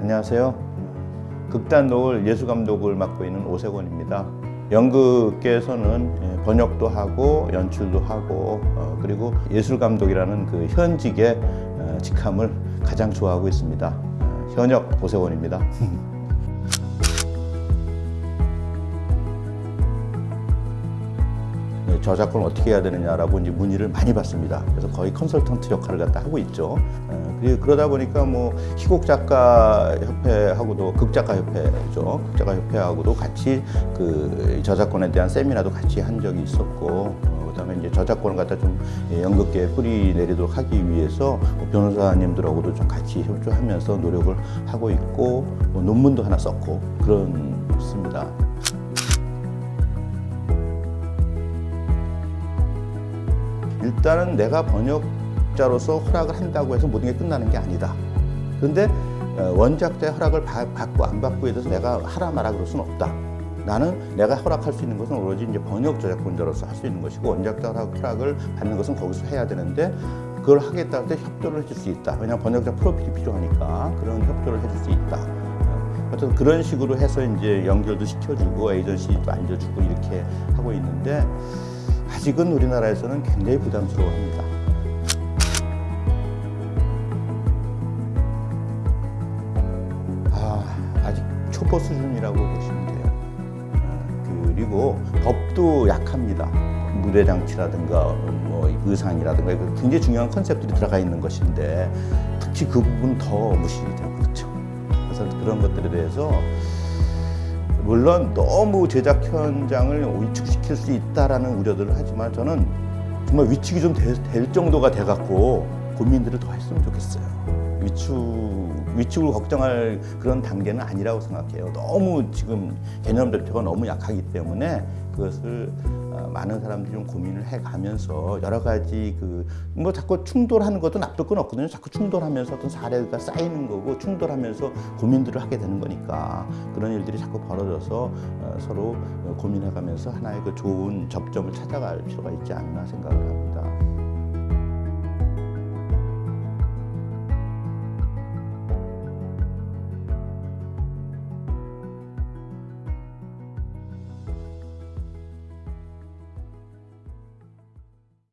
안녕하세요. 극단 노을 예술 감독을 맡고 있는 오세권입니다. 연극계에서는 예, 번역도 하고 연출도 하고 어, 그리고 예술 감독이라는 그 현직의 어, 직함을 가장 좋아하고 있습니다. 어, 현역 오세권입니다. 저작권을 어떻게 해야 되느냐라고 이제 문의를 많이 받습니다. 그래서 거의 컨설턴트 역할을 갖다 하고 있죠. 어, 그리- 그러다 보니까 뭐 희곡 작가 협회하고도 극작가 협회죠. 극작가 협회하고도 같이 그 저작권에 대한 세미나도 같이 한 적이 있었고 어, 그다음에 이제 저작권을 갖다 좀 예, 연극계에 뿌리 내리도록 하기 위해서 뭐 변호사님들하고도 좀 같이 협조하면서 노력을 하고 있고 뭐 논문도 하나 썼고 그런 있습니다. 일단은 내가 번역자로서 허락을 한다고 해서 모든 게 끝나는 게 아니다. 그런데 어, 원작자의 허락을 받- 받고 안 받고에 대해서 내가 하라 마라 그럴 수는 없다. 나는 내가 허락할 수 있는 것은 오로지 이제 번역 저작권자로서 할 수 있는 것이고 원작자 허락- 허락을 받는 것은 거기서 해야 되는데 그걸 하겠다 할 때 협조를 해줄 수 있다. 왜냐하면 번역자 프로필이 필요하니까 그런 협조를 해줄 수 있다. 어, 어쨌든 그런 식으로 해서 이제 연결도 시켜주고 에이전시도 알려주고 이렇게 하고 있는데 아직은 우리나라에서는 굉장히 부담스러워합니다. 아, 아직 초보 수준이라고 보시면 돼요. 아, 그리고 법도 약합니다. 무대 장치라든가 뭐 의상이라든가 굉장히 중요한 컨셉들이 들어가 있는 것인데 특히 그 부분 더 무시되고 그렇죠. 그래서 그런 것들에 대해서 물론 너무 제작 현장을 위축시킬 수 있다라는 우려들을 하지만 저는 정말 위축이 좀 될 정도가 돼갖고 고민들을 더 했으면 좋겠어요. 위축, 위축을 걱정할 그런 단계는 아니라고 생각해요. 너무 지금 개념 자체가 너무 약하기 때문에 그것을 어, 많은 사람들이 좀 고민을 해가면서 여러 가지 그 뭐 자꾸 충돌하는 것도 건 없거든요. 자꾸 충돌하면서 어떤 사례가 쌓이는 거고 충돌하면서 고민들을 하게 되는 거니까 그런 일들이 자꾸 벌어져서 어, 서로 고민해가면서 하나의 그 좋은 접점을 찾아갈 필요가 있지 않나 생각을 합니다.